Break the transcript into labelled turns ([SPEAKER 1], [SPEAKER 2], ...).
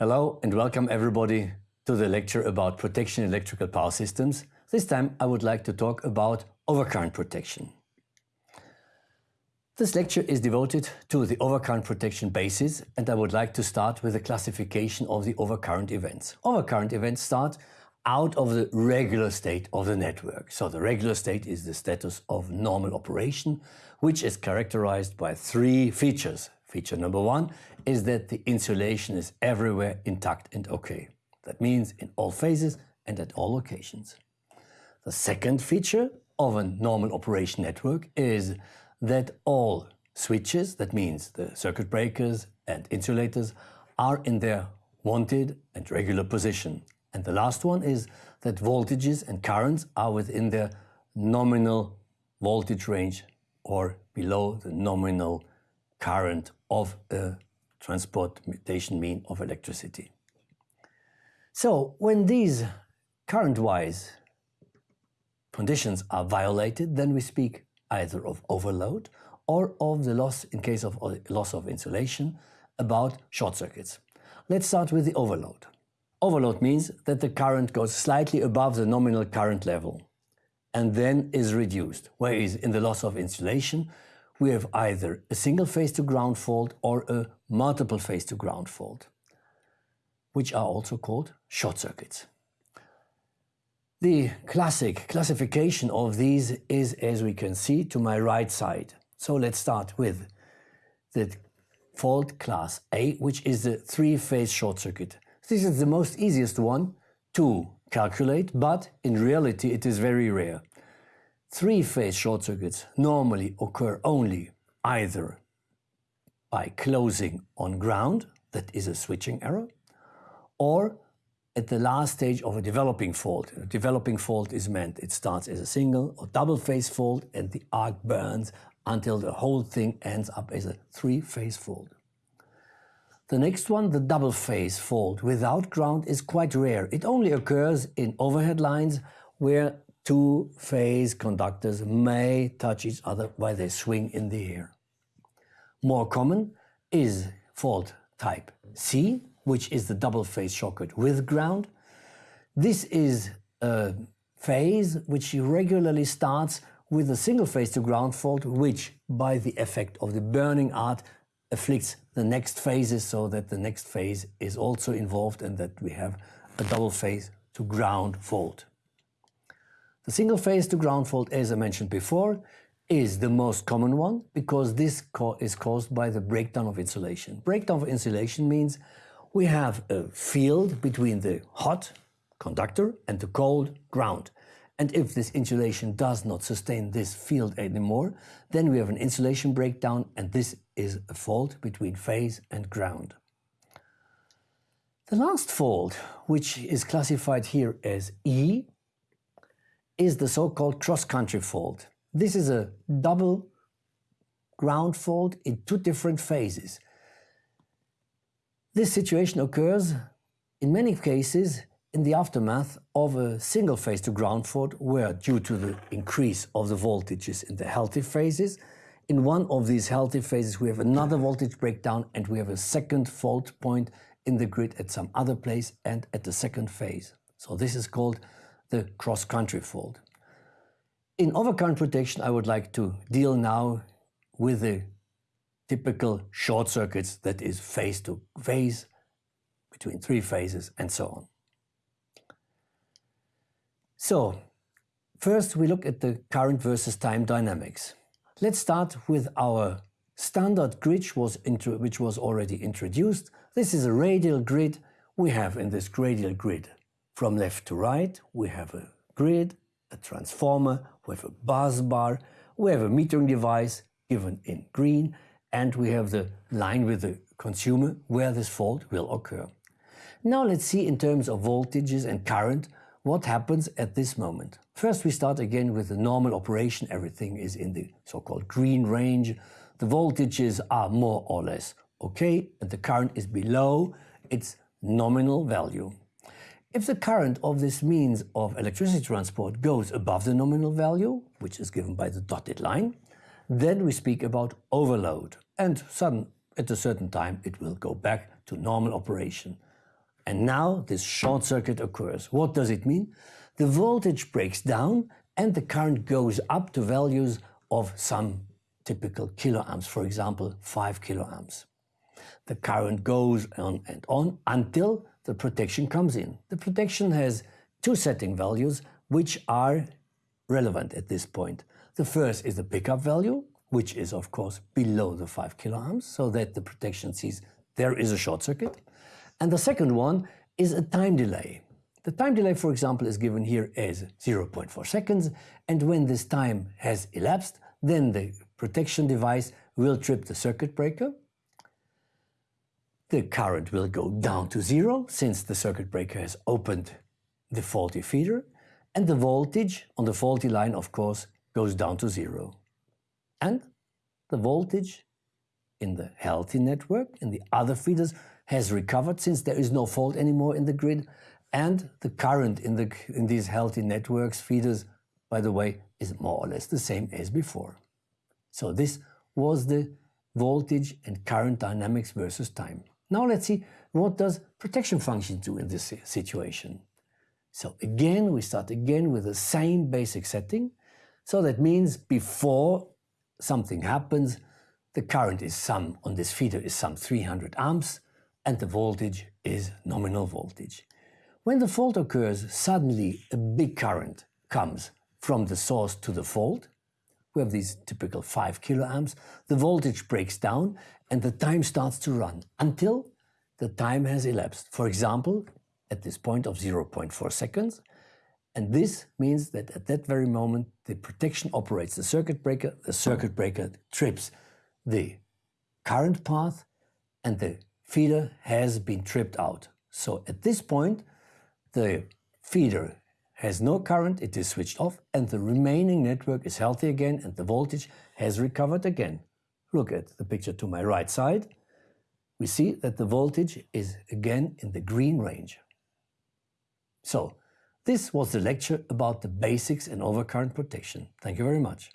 [SPEAKER 1] Hello and welcome everybody to the lecture about protection in electrical power systems. This time I would like to talk about overcurrent protection. This lecture is devoted to the overcurrent protection basis and I would like to start with a classification of the overcurrent events. Overcurrent events start out of the regular state of the network. So the regular state is the status of normal operation, which is characterized by three features. Feature number one is that the insulation is everywhere intact and okay. That means in all phases and at all locations. The second feature of a normal operation network is that all switches, that means the circuit breakers and insulators, are in their wanted and regular position. And the last one is that voltages and currents are within their nominal voltage range or below the nominal current of a transportation mean of electricity. So when these current-wise conditions are violated, then we speak either of overload or of the loss, in case of loss of insulation, about short circuits. Let's start with the overload. Overload means that the current goes slightly above the nominal current level and then is reduced, whereas in the loss of insulation we have either a single phase to ground fault or a multiple phase to ground fault, which are also called short circuits. The classic classification of these is, as we can see, to my right side. So let's start with the fault class A, which is the three-phase short circuit. This is the most easiest one to calculate, but in reality it is very rare. Three-phase short circuits normally occur only either by closing on ground, that is a switching error, or at the last stage of a developing fault. A developing fault is meant it starts as a single or double phase fault and the arc burns until the whole thing ends up as a three-phase fault. The next one, the double phase fault without ground is quite rare. It only occurs in overhead lines where two phase conductors may touch each other while they swing in the air. More common is fault type C, which is the double phase short with ground. This is a phase which regularly starts with a single phase to ground fault, which by the effect of the burning arc afflicts the next phases so that the next phase is also involved and that we have a double phase to ground fault. The single phase to ground fault, as I mentioned before, is the most common one because this is caused by the breakdown of insulation. Breakdown of insulation means we have a field between the hot conductor and the cold ground. And if this insulation does not sustain this field anymore, then we have an insulation breakdown and this is a fault between phase and ground. The last fault, which is classified here as E, is the so-called cross-country fault. This is a double ground fault in two different phases. This situation occurs in many cases in the aftermath of a single phase to ground fault where due to the increase of the voltages in the healthy phases, in one of these healthy phases we have another voltage breakdown and we have a second fault point in the grid at some other place and at the second phase. So this is called the cross-country fault. In overcurrent protection I would like to deal now with the typical short circuits that is phase to phase between three phases and so on. So, first we look at the current versus time dynamics. Let's start with our standard grid was which was already introduced. This is a radial grid. We have in this radial grid from left to right, we have a grid, a transformer, we have a bus bar, we have a metering device given in green, and we have the line with the consumer where this fault will occur. Now let's see in terms of voltages and current what happens at this moment. First we start again with the normal operation, everything is in the so-called green range, the voltages are more or less okay and the current is below its nominal value. If the current of this means of electricity transport goes above the nominal value, which is given by the dotted line, then we speak about overload and sudden, at a certain time it will go back to normal operation. And now this short circuit occurs. What does it mean? The voltage breaks down and the current goes up to values of some typical kiloamps, for example, 5 kiloamps. The current goes on and on until the protection comes in. The protection has two setting values which are relevant at this point. The first is the pickup value, which is of course below the 5 kiloamps, so that the protection sees there is a short circuit. And the second one is a time delay. The time delay, for example, is given here as 0.4 seconds, and when this time has elapsed, then the protection device will trip the circuit breaker. The current will go down to zero, since the circuit breaker has opened the faulty feeder, and the voltage on the faulty line, of course, goes down to zero. And the voltage in the healthy network, in the other feeders, has recovered since there is no fault anymore in the grid. And the current in, the, in these healthy networks feeders, by the way, is more or less the same as before. So this was the voltage and current dynamics versus time. Now let's see what does protection function do in this situation. So again, we start again with the same basic setting. So that means before something happens, the current is some, on this feeder is some 300 amps and the voltage is nominal voltage. When the fault occurs, suddenly a big current comes from the source to the fault. We have these typical 5 kiloamps. The voltage breaks down and the time starts to run until the time has elapsed. For example, at this point of 0.4 seconds. And this means that at that very moment, the protection operates the circuit breaker, the circuit breaker trips the current path, and the feeder has been tripped out. So at this point, the feeder has no current, it is switched off, and the remaining network is healthy again, and the voltage has recovered again. Look at the picture to my right side. We see that the voltage is again in the green range. So, this was the lecture about the basics in overcurrent protection. Thank you very much.